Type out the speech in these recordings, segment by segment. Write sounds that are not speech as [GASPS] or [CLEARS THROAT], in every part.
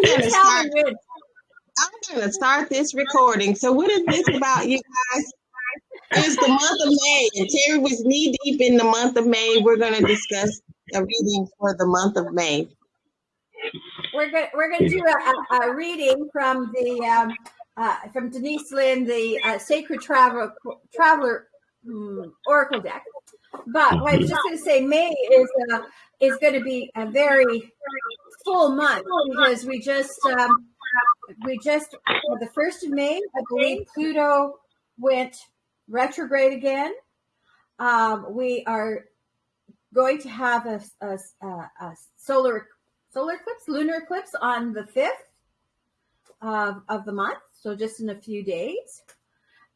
I'm going to start. I'm going to start this recording. So, what is this about, you guys? It's the month of May, and Terry was knee deep in the month of May. We're going to discuss a reading for the month of May. We're going we're going to do a, a, a reading from the um, uh, from Denise Linn, the uh, Sacred Travel Traveler um, Oracle deck. But I was just going to say, May is uh, is going to be a very full month because we just um, we just the first of May, I believe Pluto went retrograde again. Um, we are going to have a, a, a, solar solar eclipse, lunar eclipse on the fifth of, of the month, so just in a few days.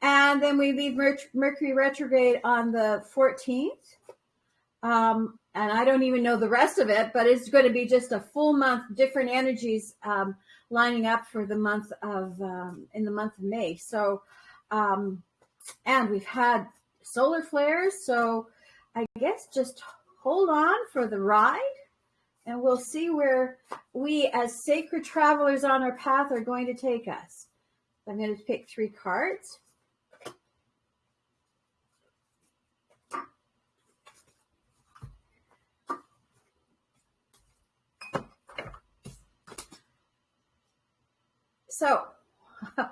And then we leave Mercury retrograde on the 14th. Um, and I don't even know the rest of it, but it's going to be just a full month, different energies um, lining up for the month of um, in the month of May. So, um, and we've had solar flares, so I guess just hold on for the ride, and we'll see where we, as sacred travelers on our path, are going to take us. I'm going to pick three cards. So, [LAUGHS]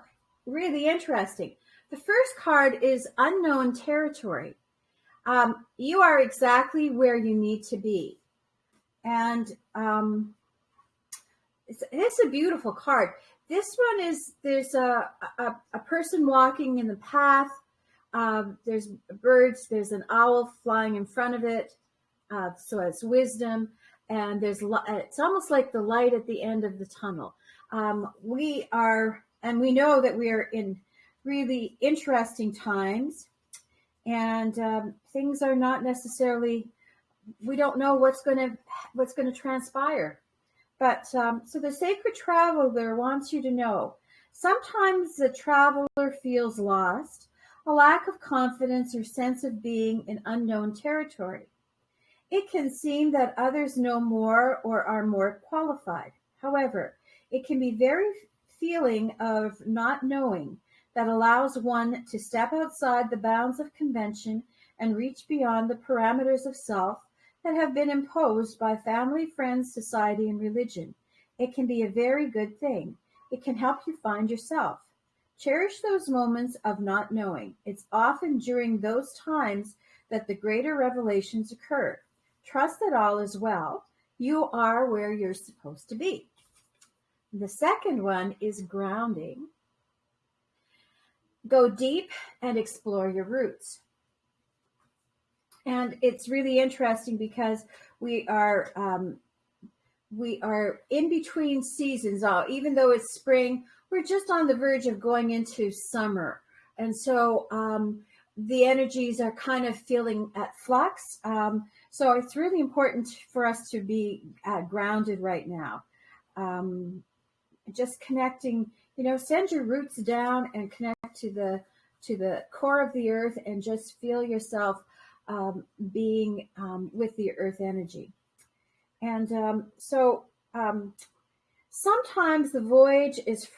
really interesting. The first card is unknown territory. Um, you are exactly where you need to be. And um, it's, it's a beautiful card. This one is there's a, a, a person walking in the path. Um, there's birds, there's an owl flying in front of it. Uh, so it's wisdom. And there's it's almost like the light at the end of the tunnel um, we are, and we know that we are in really interesting times, and um, things are not necessarily. We don't know what's going to what's going to transpire, but um, so the sacred traveler wants you to know. Sometimes the traveler feels lost, a lack of confidence or sense of being in unknown territory. It can seem that others know more or are more qualified. However, it can be very feeling of not knowing that allows one to step outside the bounds of convention and reach beyond the parameters of self that have been imposed by family, friends, society, and religion. It can be a very good thing. It can help you find yourself. Cherish those moments of not knowing. It's often during those times that the greater revelations occur. Trust that all is well. You are where you're supposed to be. The second one is grounding. Go deep and explore your roots. And it's really interesting because we are um, we are in between seasons. All even though it's spring, we're just on the verge of going into summer, and so um, the energies are kind of feeling at flux. Um, so it's really important for us to be uh, grounded right now. Um, just connecting, you know, send your roots down and connect to the to the core of the earth and just feel yourself um, being um, with the earth energy. And um, so um, sometimes the voyage is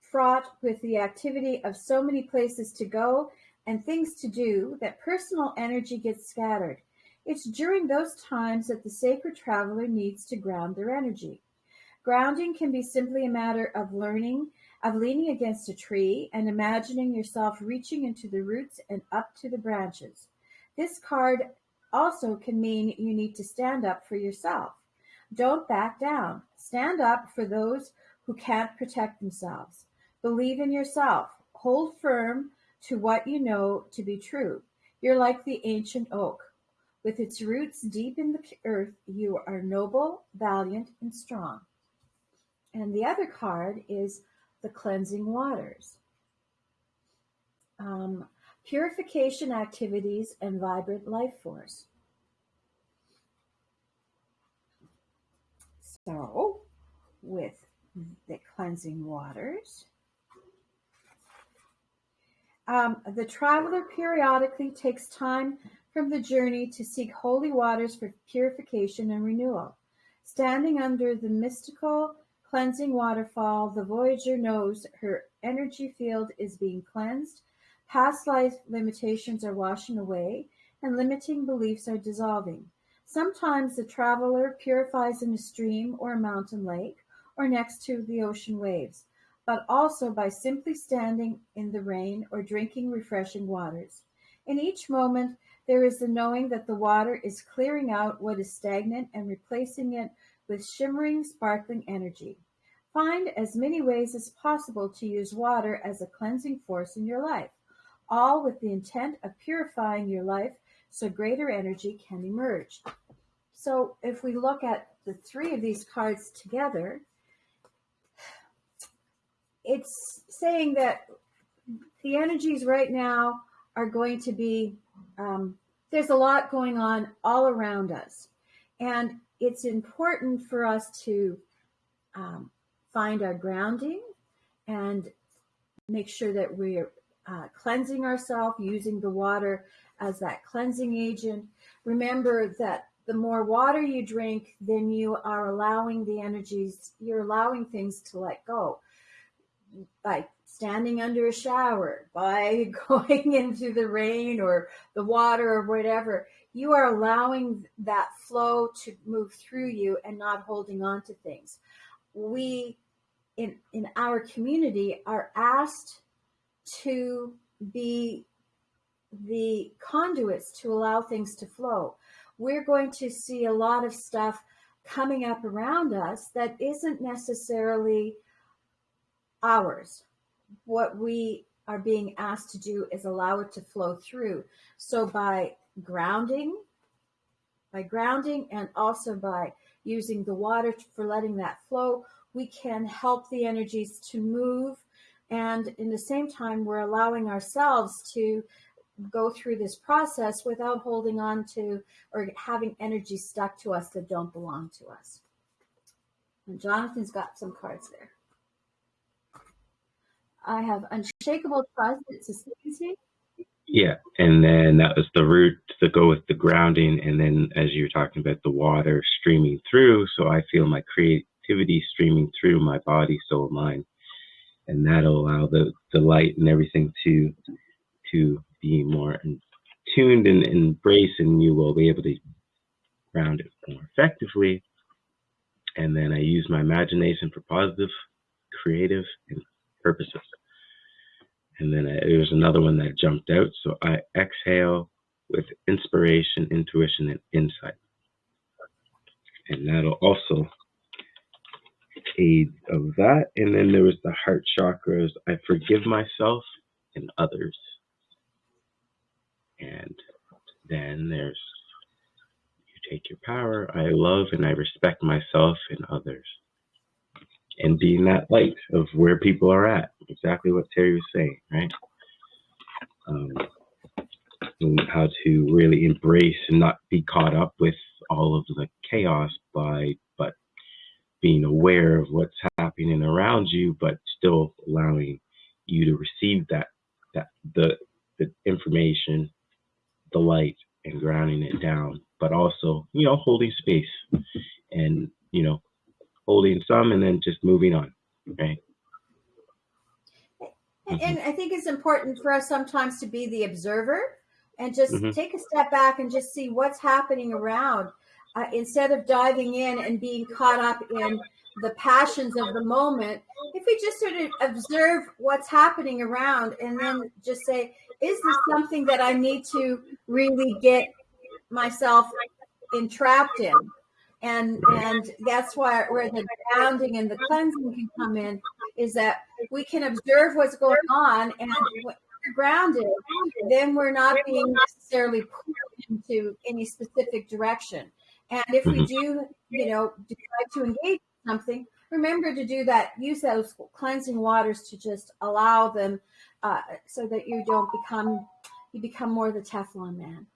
fraught with the activity of so many places to go and things to do that personal energy gets scattered. It's during those times that the sacred traveler needs to ground their energy. Grounding can be simply a matter of learning, of leaning against a tree and imagining yourself reaching into the roots and up to the branches. This card also can mean you need to stand up for yourself. Don't back down. Stand up for those who can't protect themselves. Believe in yourself. Hold firm to what you know to be true. You're like the ancient oak. With its roots deep in the earth, you are noble, valiant, and strong. And the other card is the cleansing waters. Um, purification activities and vibrant life force. So, with the cleansing waters, um, the traveler periodically takes time from the journey to seek holy waters for purification and renewal. Standing under the mystical cleansing waterfall, the Voyager knows her energy field is being cleansed, past life limitations are washing away, and limiting beliefs are dissolving. Sometimes the traveler purifies in a stream or a mountain lake or next to the ocean waves, but also by simply standing in the rain or drinking refreshing waters. In each moment, there is the knowing that the water is clearing out what is stagnant and replacing it with shimmering, sparkling energy. Find as many ways as possible to use water as a cleansing force in your life, all with the intent of purifying your life so greater energy can emerge. So if we look at the three of these cards together, it's saying that the energies right now are going to be um, there's a lot going on all around us and it's important for us to um, find our grounding and make sure that we're uh, cleansing ourselves using the water as that cleansing agent remember that the more water you drink then you are allowing the energies you're allowing things to let go by standing under a shower, by [LAUGHS] going into the rain or the water or whatever, you are allowing that flow to move through you and not holding on to things. We in in our community are asked to be the conduits to allow things to flow. We're going to see a lot of stuff coming up around us that isn't necessarily ours. What we are being asked to do is allow it to flow through. So by grounding, by grounding and also by using the water for letting that flow, we can help the energies to move. And in the same time, we're allowing ourselves to go through this process without holding on to or having energy stuck to us that don't belong to us. And Jonathan's got some cards there. I have unshakable trust. Yeah, and then that was the root to go with the grounding, and then as you were talking about the water streaming through, so I feel my creativity streaming through my body, soul, mind, and that'll allow the the light and everything to to be more tuned and embrace, and you will be able to ground it more effectively. And then I use my imagination for positive, creative, and purposes. And then I, there was another one that jumped out. So I exhale with inspiration, intuition, and insight. And that'll also aid of that. And then there was the heart chakras. I forgive myself and others. And then there's you take your power. I love and I respect myself and others and being that light of where people are at. Exactly what Terry was saying, right? Um, how to really embrace and not be caught up with all of the chaos by, being aware of what's happening around you, but still allowing you to receive that, that the, the information, the light, and grounding it down, but also, you know, holding space and, you know, holding some and then just moving on, right? And I think it's important for us sometimes to be the observer and just mm-hmm. take a step back and just see what's happening around uh, instead of diving in and being caught up in the passions of the moment. If we just sort of observe what's happening around and then just say, is this something that I need to really get myself entrapped in? and and that's why where the grounding and the cleansing can come in is that we can observe what's going on and grounded then we're not being necessarily pulled into any specific direction and if we mm-hmm. do you know decide to engage in something remember to do that use those cleansing waters to just allow them uh, so that you don't become you become more the teflon man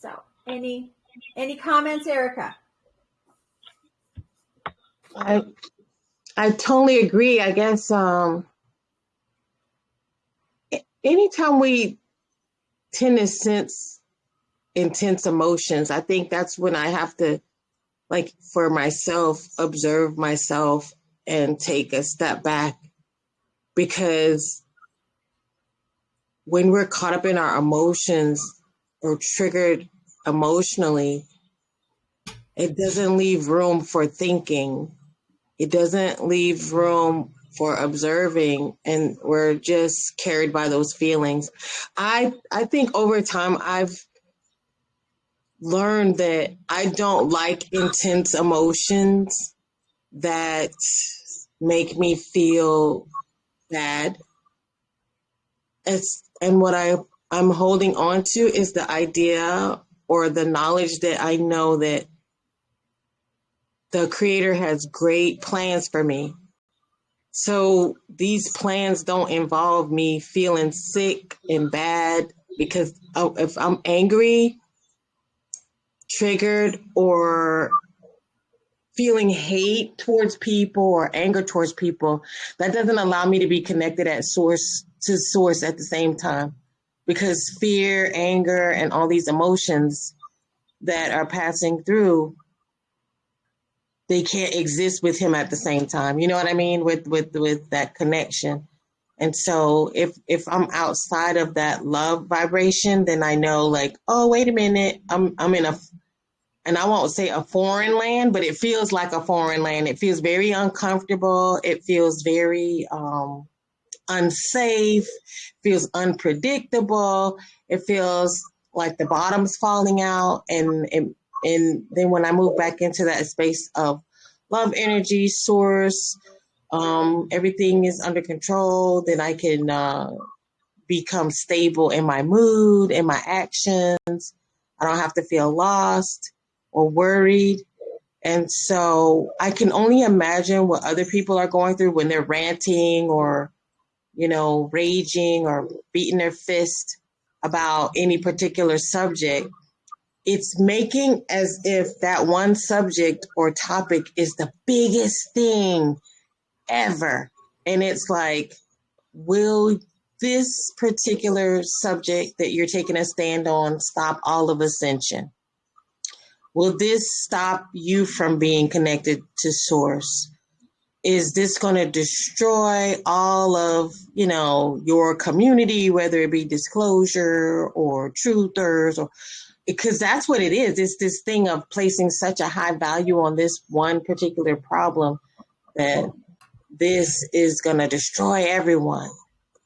So any any comments, Erica? I I totally agree. I guess um anytime we tend to sense intense emotions, I think that's when I have to, like, for myself, observe myself and take a step back because when we're caught up in our emotions or triggered emotionally, it doesn't leave room for thinking. It doesn't leave room for observing and we're just carried by those feelings. I I think over time I've learned that I don't like intense emotions that make me feel bad. It's and what I I'm holding on to is the idea or the knowledge that I know that the creator has great plans for me. So these plans don't involve me feeling sick and bad because if I'm angry, triggered, or feeling hate towards people or anger towards people, that doesn't allow me to be connected at source to source at the same time. Because fear, anger, and all these emotions that are passing through they can't exist with him at the same time. You know what I mean? With with with that connection. And so if if I'm outside of that love vibration, then I know like, oh wait a minute, I'm I'm in a and I won't say a foreign land, but it feels like a foreign land. It feels very uncomfortable. It feels very um, unsafe, feels unpredictable. It feels like the bottom's falling out. And, and and then when I move back into that space of love energy source, um, everything is under control, then I can uh, become stable in my mood, in my actions. I don't have to feel lost or worried. And so I can only imagine what other people are going through when they're ranting or, you know, raging or beating their fist about any particular subject it's making as if that one subject or topic is the biggest thing ever. And it's like, will this particular subject that you're taking a stand on stop all of ascension? Will this stop you from being connected to source? Is this going to destroy all of, you know, your community, whether it be disclosure or truthers or because that's what it is. It's this thing of placing such a high value on this one particular problem that this is going to destroy everyone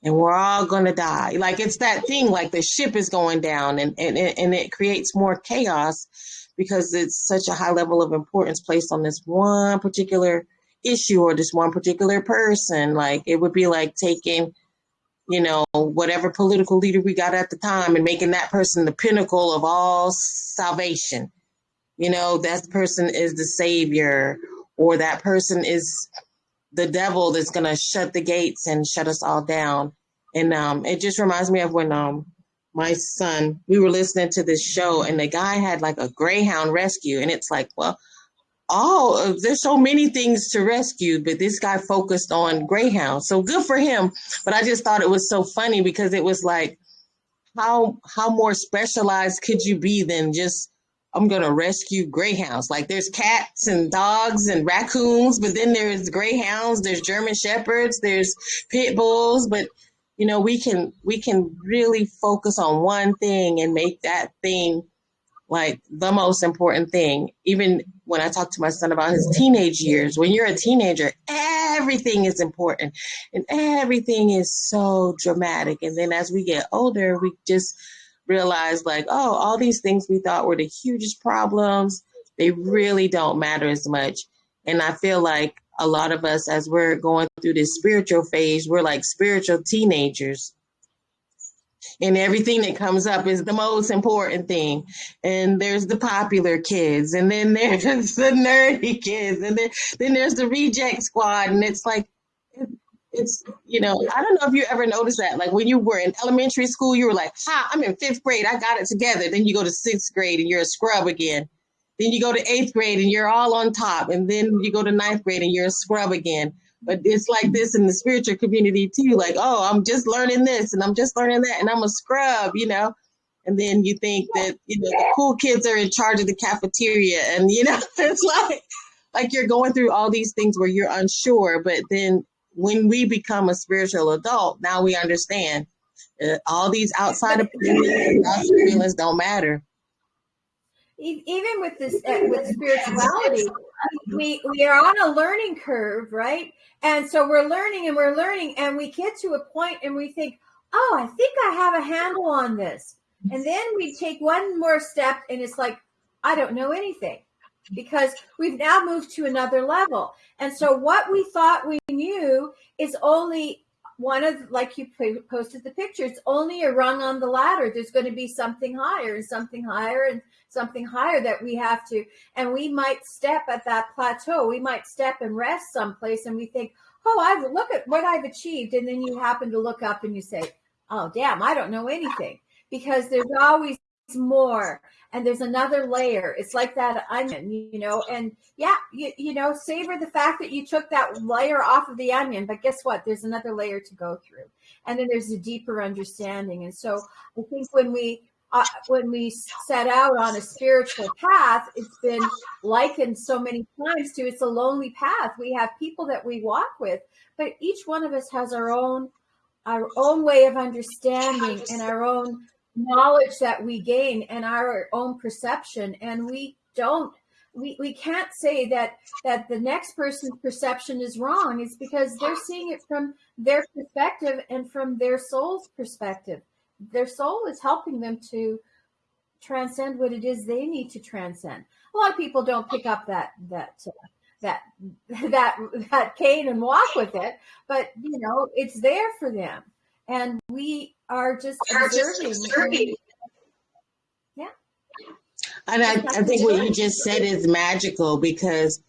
and we're all going to die. Like it's that thing, like the ship is going down and, and, and it creates more chaos because it's such a high level of importance placed on this one particular issue or this one particular person. Like it would be like taking you know, whatever political leader we got at the time and making that person the pinnacle of all salvation. You know, that person is the savior or that person is the devil that's going to shut the gates and shut us all down. And um, it just reminds me of when um, my son, we were listening to this show and the guy had like a Greyhound rescue. And it's like, well, oh, there's so many things to rescue, but this guy focused on greyhounds. So good for him. But I just thought it was so funny because it was like, how how more specialized could you be than just I'm gonna rescue greyhounds? Like there's cats and dogs and raccoons, but then there's greyhounds, there's German shepherds, there's pit bulls, but you know we can we can really focus on one thing and make that thing like the most important thing. Even when I talk to my son about his teenage years, when you're a teenager, everything is important and everything is so dramatic. And then as we get older, we just realize like, oh, all these things we thought were the hugest problems, they really don't matter as much. And I feel like a lot of us, as we're going through this spiritual phase, we're like spiritual teenagers and everything that comes up is the most important thing. And there's the popular kids, and then [LAUGHS] there's the nerdy kids, and then then there's the reject squad, and it's like it's you know I don't know if you ever noticed that like when you were in elementary school you were like ha I'm in fifth grade I got it together. Then you go to sixth grade and you're a scrub again. Then you go to eighth grade and you're all on top. And then you go to ninth grade and you're a scrub again but it's like this in the spiritual community too. Like, oh, I'm just learning this and I'm just learning that and I'm a scrub, you know. And then you think that, you know, the cool kids are in charge of the cafeteria and you know, [LAUGHS] it's like like you're going through all these things where you're unsure, but then when we become a spiritual adult, now we understand uh, all these outside opinions, feelings don't matter. Even with this, uh, with spirituality, we we are on a learning curve, right? And so we're learning and we're learning, and we get to a point and we think, "Oh, I think I have a handle on this," and then we take one more step, and it's like, "I don't know anything." because we've now moved to another level. And so what we thought we knew is only one of like you posted the picture it's only a rung on the ladder there's going to be something higher and something higher and something higher that we have to and we might step at that plateau. We might step and rest someplace and we think oh i've look at what i've achieved. And then you happen to look up and you say oh damn i don't know anything. Because there's always more and there's another layer. It's like that onion you know and yeah you, you know savor the fact that you took that layer off of the onion but guess what? There's another layer to go through. And then there's a deeper understanding. And so i think when we uh, when we set out on a spiritual path it's been likened so many times to it's a lonely path. We have people that we walk with but each one of us has our own our own way of understanding and our own knowledge that we gain and our own perception. And we don't we, we can't say that that the next person's perception is wrong. It's because they're seeing it from their perspective and from their soul's perspective their soul is helping them to transcend what it is they need to transcend a lot of people don't pick up that that uh, that [LAUGHS] that that cane and walk with it but you know it's there for them and we are just observing. yeah. And I, I think what you just said is magical because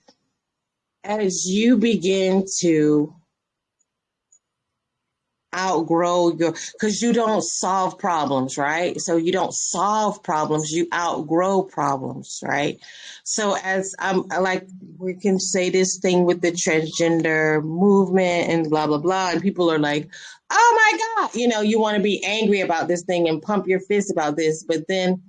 as you begin to outgrow your because you don't solve problems right? So you don't solve problems you outgrow problems right? So as um, i'm like we can say this thing with the transgender movement and blah blah blah and people are like oh my god you know you want to be angry about this thing and pump your fist about this but then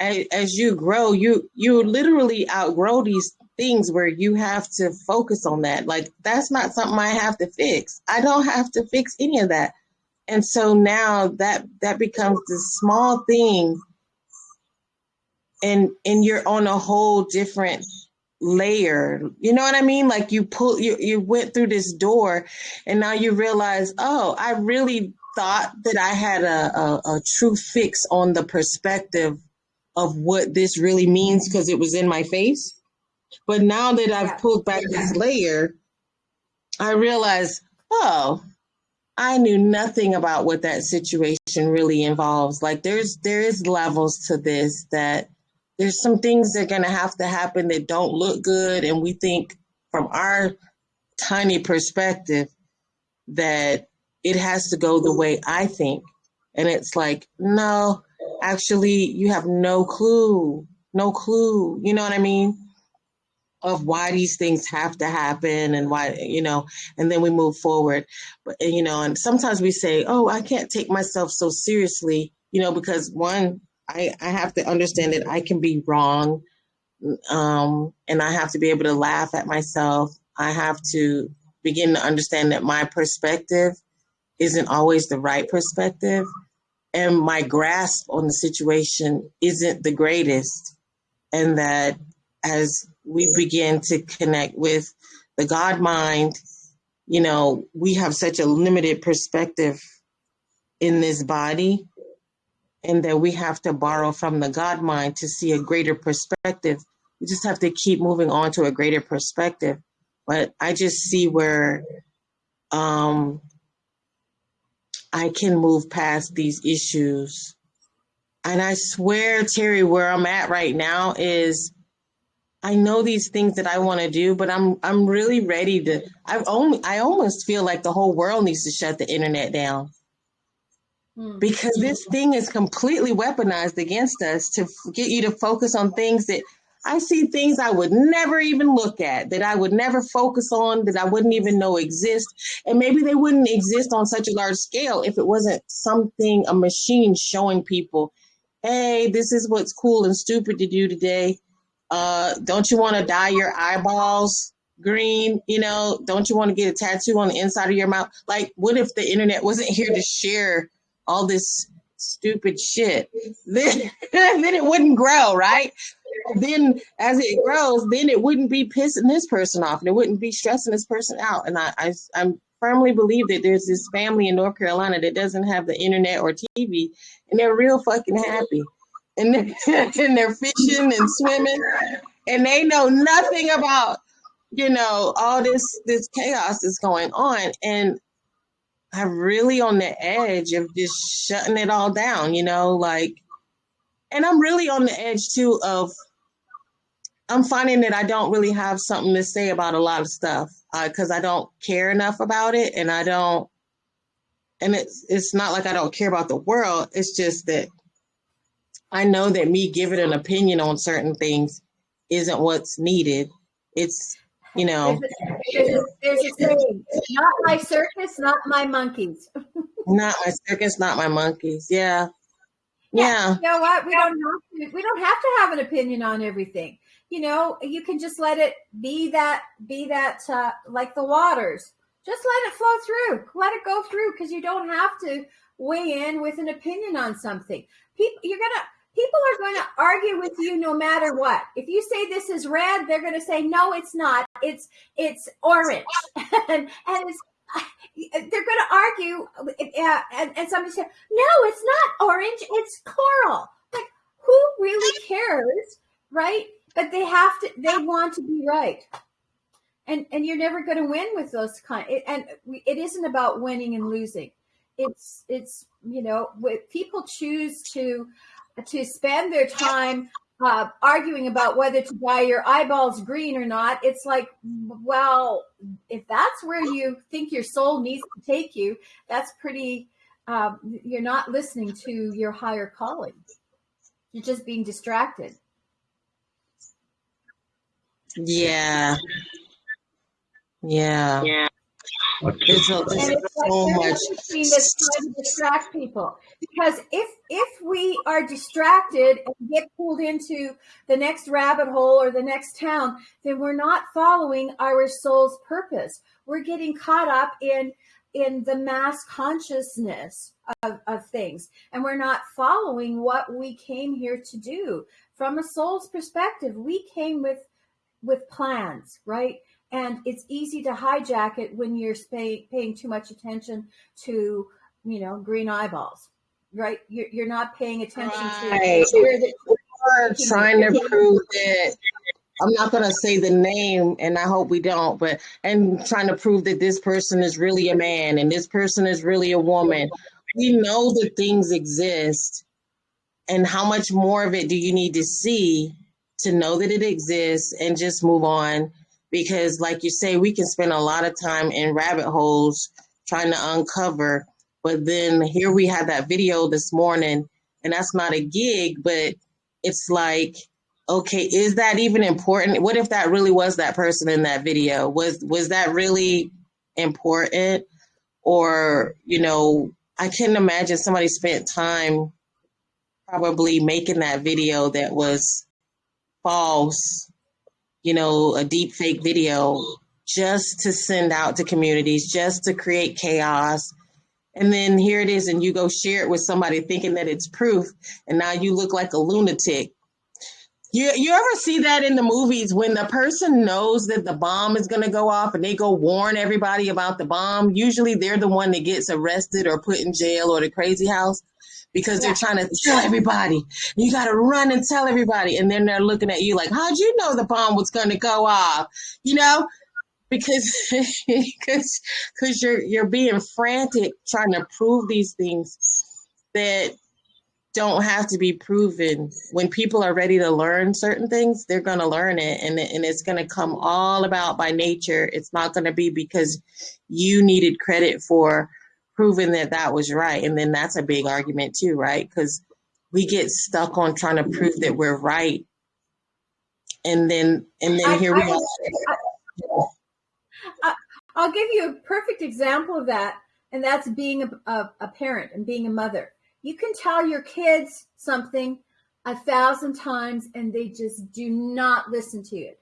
as, as you grow you you literally outgrow these things where you have to focus on that. Like that's not something I have to fix. I don't have to fix any of that. And so now that that becomes the small thing and and you're on a whole different layer. You know what I mean? Like you pull you you went through this door and now you realize, oh, I really thought that I had a, a, a true fix on the perspective of what this really means because it was in my face. But now that I've yeah. pulled back this layer, I realize, oh, I knew nothing about what that situation really involves. Like there's there is levels to this that there's some things that are gonna have to happen that don't look good, and we think from our tiny perspective that it has to go the way I think. And it's like, no, actually you have no clue. No clue. You know what I mean? Of why these things have to happen and why you know and then we move forward. But you know and sometimes we say oh i can't take myself so seriously you know because one i i have to understand that i can be wrong um and i have to be able to laugh at myself. I have to begin to understand that my perspective isn't always the right perspective and my grasp on the situation isn't the greatest and that as we begin to connect with the God mind, you know, we have such a limited perspective in this body, and that we have to borrow from the God mind to see a greater perspective. We just have to keep moving on to a greater perspective. But I just see where um, I can move past these issues. And I swear, Terry, where I'm at right now is I know these things that I want to do, but I'm I'm really ready to. I only I almost feel like the whole world needs to shut the internet down hmm. because this thing is completely weaponized against us to get you to focus on things that I see things I would never even look at, that I would never focus on, that I wouldn't even know exist. And maybe they wouldn't exist on such a large scale if it wasn't something, a machine showing people, hey, this is what's cool and stupid to do today. Uh, don't you want to dye your eyeballs green? You know, don't you want to get a tattoo on the inside of your mouth? Like, what if the internet wasn't here to share all this stupid shit? Then, [LAUGHS] then it wouldn't grow, right? then as it grows, then it wouldn't be pissing this person off and it wouldn't be stressing this person out. And I, I, I firmly believe that there's this family in North Carolina that doesn't have the internet or TV and they're real fucking happy. And they're, [LAUGHS] and they're fishing and swimming and they know nothing about, you know, all this, this chaos is going on. And I'm really on the edge of just shutting it all down, you know, like, and I'm really on the edge too of I'm finding that I don't really have something to say about a lot of stuff because uh, I don't care enough about it, and I don't. And it's it's not like I don't care about the world. It's just that I know that me giving an opinion on certain things isn't what's needed. It's you know. There's a, there's a not my circus, not my monkeys. [LAUGHS] not my circus, not my monkeys. Yeah. Yeah. You know what? We don't have to. We don't have to have an opinion on everything you know, you can just let it be that, be that, uh, like the waters. Just let it flow through. Let it go through because you don't have to weigh in with an opinion on something. People, you're gonna, people are going to argue with you no matter what. If you say this is red, they're going to say no, it's not. It's it's orange, [LAUGHS] and, and it's they're going to argue. Uh, and, and somebody said no, it's not orange. It's coral. Like who really cares, right? but they have to they want to be right and and you're never going to win with those kind and it isn't about winning and losing it's it's you know people choose to to spend their time uh, arguing about whether to dye your eyeballs green or not it's like well if that's where you think your soul needs to take you that's pretty um, you're not listening to your higher calling you're just being distracted yeah. Yeah. Yeah. There's, a, there's so much that's trying to distract people. Because if if we are distracted and get pulled into the next rabbit hole or the next town then we're not following our soul's purpose. We're getting caught up in in the mass consciousness of, of things. And we're not following what we came here to do. From a soul's perspective we came with with plans, right? And it's easy to hijack it when you're pay, paying too much attention to, you know, green eyeballs, right? You're, you're not paying attention right. to where the, we're trying to prove that I'm not going to say the name, and I hope we don't, but and trying to prove that this person is really a man and this person is really a woman. We know that things exist, and how much more of it do you need to see to know that it exists and just move on. Because, like you say, we can spend a lot of time in rabbit holes trying to uncover. But then here we have that video this morning, and that's not a gig, but it's like, okay, is that even important? What if that really was that person in that video? Was was that really important? Or, you know, I couldn't imagine somebody spent time probably making that video that was false, you know, a deep fake video just to send out to communities, just to create chaos. And then here it is, and you go share it with somebody thinking that it's proof, and now you look like a lunatic. You, you ever see that in the movies when the person knows that the bomb is going to go off and they go warn everybody about the bomb? Usually they're the one that gets arrested or put in jail or the crazy house because they're trying to tell everybody. You got to run and tell everybody. And then they're looking at you like, how'd you know the bomb was going to go off? You know, because [LAUGHS] because because you're you're being frantic trying to prove these things that don't have to be proven. When people are ready to learn certain things, they're going to learn it and, and it's going to come all about by nature. It's not going to be because you needed credit for proving that that was right. And then that's a big argument too, right? Because we get stuck on trying to prove that we're right and then and then I- here we I- are. I'll give you a perfect example of that, and that's being a, a, a parent and being a mother. You can tell your kids something a thousand times, and they just do not listen to it.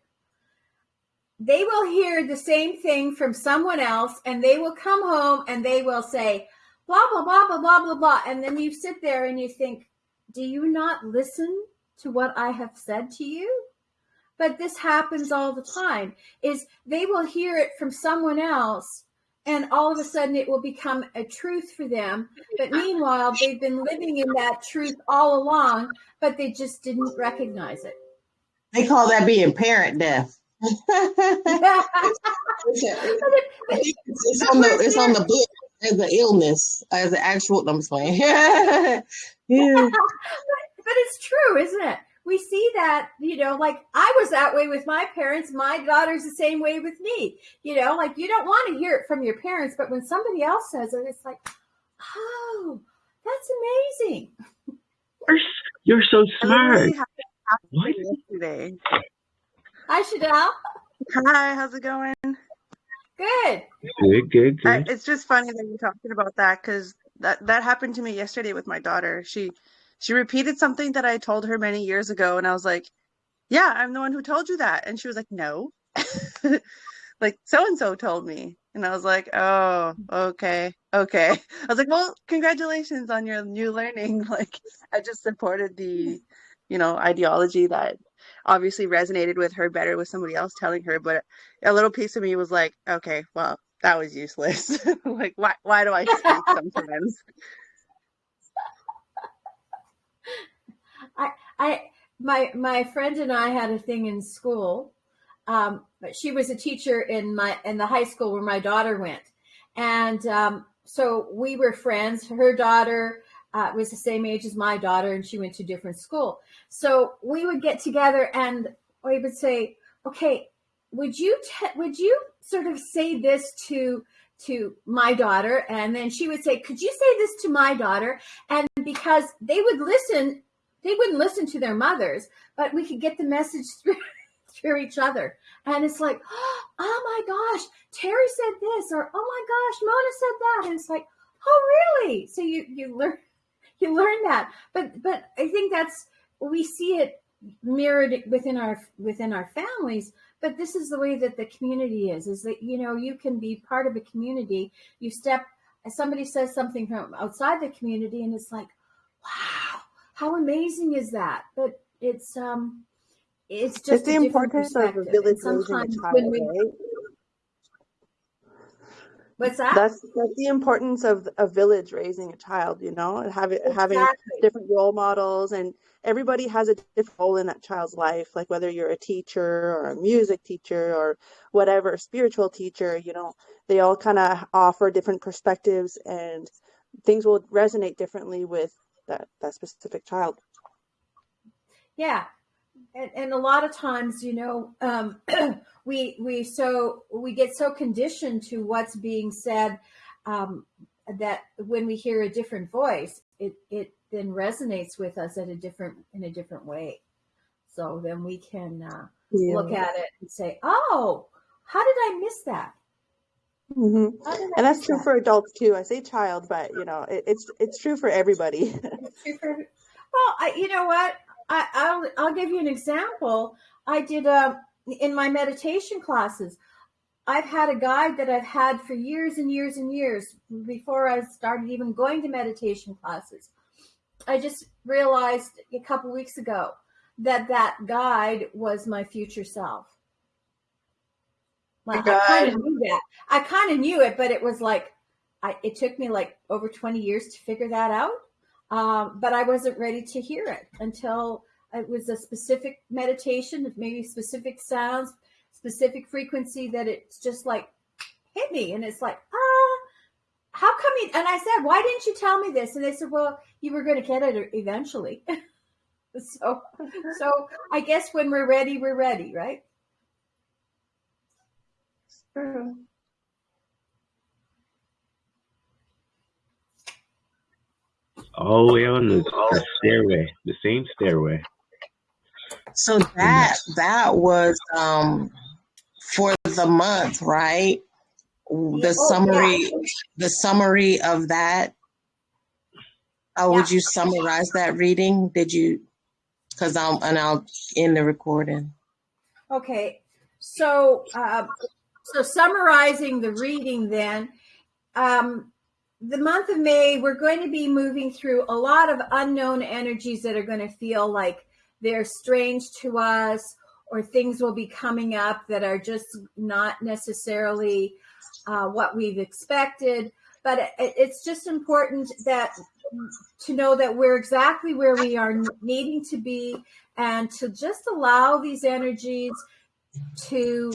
They will hear the same thing from someone else, and they will come home and they will say, blah, blah, blah, blah, blah, blah, blah. And then you sit there and you think, do you not listen to what I have said to you? But this happens all the time is they will hear it from someone else and all of a sudden it will become a truth for them. But meanwhile, they've been living in that truth all along, but they just didn't recognize it. They call that being parent deaf. yeah, it's on the it's on the book as an illness, as an actual. I'm just playing. yeah. but it's true, isn't it? We see that, you know, like I was that way with my parents. My daughter's the same way with me. You know, like you don't want to hear it from your parents, but when somebody else says it, it's like, oh, that's amazing. You're, you're so smart. literally had it happen What? yesterday. Hi, Chanel. Hi, how's it going? Good. Good, good, I, good. it's just funny that you're talking about that because that that happened to me yesterday with my daughter. She she repeated something that I told her many years ago, and I was like, "Yeah, I'm the one who told you that," and she was like, "No." [LAUGHS] like so and so told me. And i was like oh okay okay. I was like well congratulations on your new learning. [LAUGHS] Like i just supported the you know ideology that obviously resonated with her better with somebody else telling her but a little piece of me was like okay well that was useless. [LAUGHS] Like why why do i speak sometimes I my my friend and I had a thing in school. Um, but she was a teacher in my in the high school where my daughter went, and um, so we were friends. Her daughter uh, was the same age as my daughter, and she went to different school. So we would get together, and we would say, "Okay, would you would you sort of say this to?" to my daughter and then she would say could you say this to my daughter and because they would listen they wouldn't listen to their mothers, but we could get the message [LAUGHS] through, through each other. And it's like, [GASPS] oh my gosh, Terry said this, or oh my gosh, Mona said that. And it's like, oh really? So you you learn [LAUGHS] you learn that. But but I think that's we see it mirrored within our within our families. But this is the way that the community is. Is that you know you can be part of a community. You step. Somebody says something from outside the community, and it's like, wow how amazing is that? But it's um, it's just it's the importance of a village raising a sometimes child when we, right what's that? that's that's the importance of a village raising a child you know and having having exactly. different role models and everybody has a different role in that child's life like whether you're a teacher or a music teacher or whatever spiritual teacher you know they all kind of offer different perspectives and things will resonate differently with that that specific child Yeah. And, and a lot of times, you know, um, [CLEARS THROAT] we we so we get so conditioned to what's being said um, that when we hear a different voice, it it then resonates with us at a different in a different way. So then we can uh, look at it and say, "Oh, how did I miss that? Hmm I and that's true that?" for adults too i say child but you know it, it's it's true for everybody It's true for- Well, I, you know what? I, I'll I'll give you an example. I did um in my meditation classes. I've had a guide that I've had for years and years and years before I started even going to meditation classes. I just realized a couple weeks ago that that guide was my future self. Like I kind of knew that. I kind of knew it, but it was like I, it took me like over 20 years to figure that out. Um, but I wasn't ready to hear it until it was a specific meditation, maybe specific sounds, specific frequency that it's just like hit me. And it's like, ah, how come you? And I said, why didn't you tell me this? And they said, well, you were going to get it eventually. [LAUGHS] so, so I guess when we're ready, we're ready, right? True. All the way on the, the stairway, the same stairway. So that that was um for the month, right? The Oh, summary the summary of that. How would you summarize that reading? Did you because I'm and I'll end the recording. Okay, so uh, so summarizing the reading, then um, the month of May, we're going to be moving through a lot of unknown energies that are going to feel like they're strange to us, or things will be coming up that are just not necessarily uh, what we've expected. But it's just important that to know that we're exactly where we are needing to be and to just allow these energies to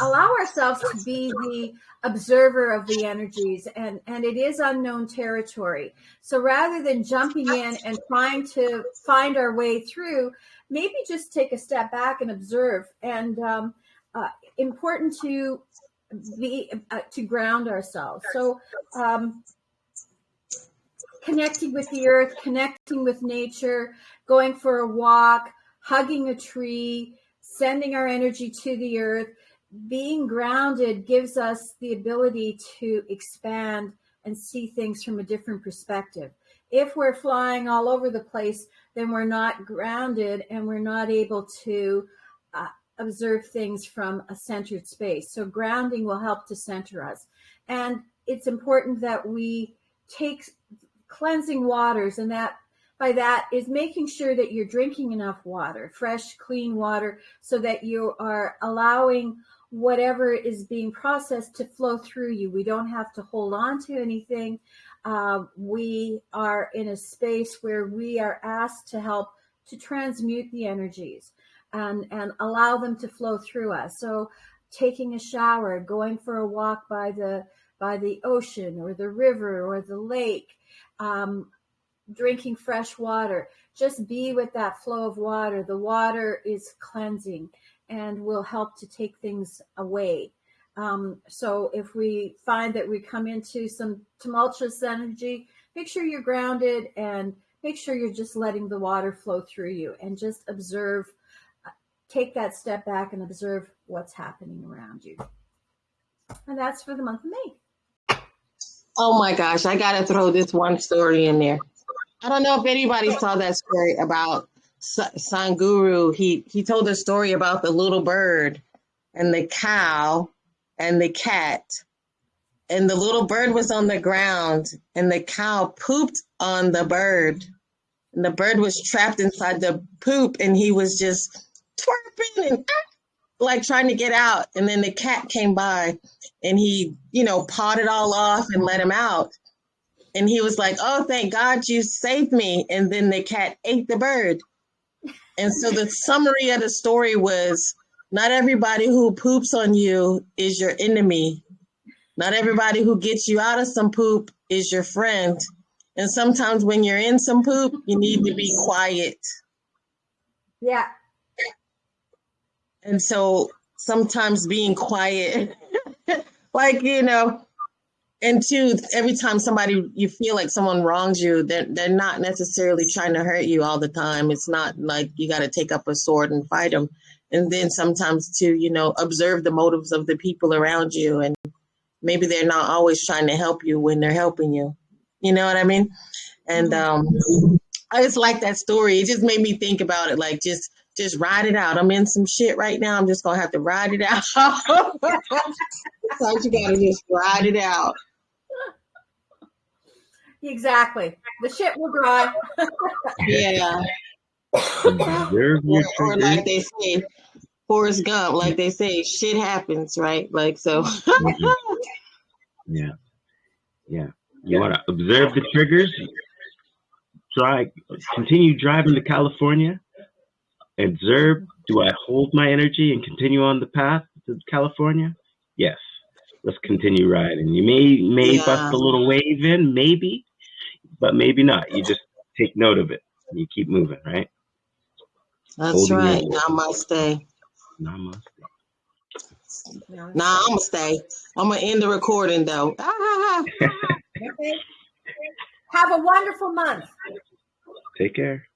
allow ourselves to be the observer of the energies and and it is unknown territory. So rather than jumping in and trying to find our way through maybe just take a step back and observe and um, uh, important to be uh, to ground ourselves. So um, connecting with the earth connecting with nature going for a walk hugging a tree sending our energy to the earth. Being grounded gives us the ability to expand and see things from a different perspective. If we're flying all over the place, then we're not grounded and we're not able to uh, observe things from a centered space. So, grounding will help to center us. And it's important that we take cleansing waters and that by that is making sure that you're drinking enough water, fresh, clean water, so that you are allowing whatever is being processed to flow through you. We don't have to hold on to anything. Uh, we are in a space where we are asked to help to transmute the energies and, and allow them to flow through us. So taking a shower, going for a walk by the by the ocean or the river or the lake, um, drinking fresh water. Just be with that flow of water. The water is cleansing and will help to take things away. Um, so if we find that we come into some tumultuous energy, make sure you're grounded and make sure you're just letting the water flow through you and just observe. Take that step back and observe what's happening around you. And that's for the month of May. Oh my gosh, I got to throw this one story in there. I don't know if anybody saw that story about Sadhguru. He he told a story about the little bird and the cow and the cat. And the little bird was on the ground and the cow pooped on the bird. And the bird was trapped inside the poop and he was just twerping and ah, like trying to get out. And then the cat came by and he, you know, pawed it all off and let him out and he was like, "Oh, thank God you saved me." And then the cat ate the bird. And so the [LAUGHS] summary of the story was not everybody who poops on you is your enemy. Not everybody who gets you out of some poop is your friend. And sometimes when you're in some poop, you need to be quiet. Yeah. And so sometimes being quiet, [LAUGHS] like, you know, and two, every time somebody you feel like someone wrongs you, they're they're not necessarily trying to hurt you all the time. It's not like you got to take up a sword and fight them. And then sometimes to you know observe the motives of the people around you, and maybe they're not always trying to help you when they're helping you. You know what I mean? And um, I just like that story. It just made me think about it. Like just just ride it out. I'm in some shit right now. I'm just gonna have to ride it out. [LAUGHS] Sometimes you gotta just ride it out. Exactly. The shit will dry. yeah. [LAUGHS] Observe Or, or like they say, Forrest Gump, like they say, shit happens, right? Like so. Mhm. Yeah. Yeah. You want to observe the triggers. Try, continue driving to California. Observe. Do I hold my energy and continue on the path to California? Yes. Let's continue riding. You may may Yeah. bust a little wave in, maybe, but maybe not. You just take note of it. You keep moving, right? That's Holding your right. breath. Namaste. Namaste. Nah, I'm gonna stay. I'm gonna end the recording though. Ah, [LAUGHS] Okay. Have a wonderful month. Take care.